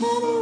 Hello.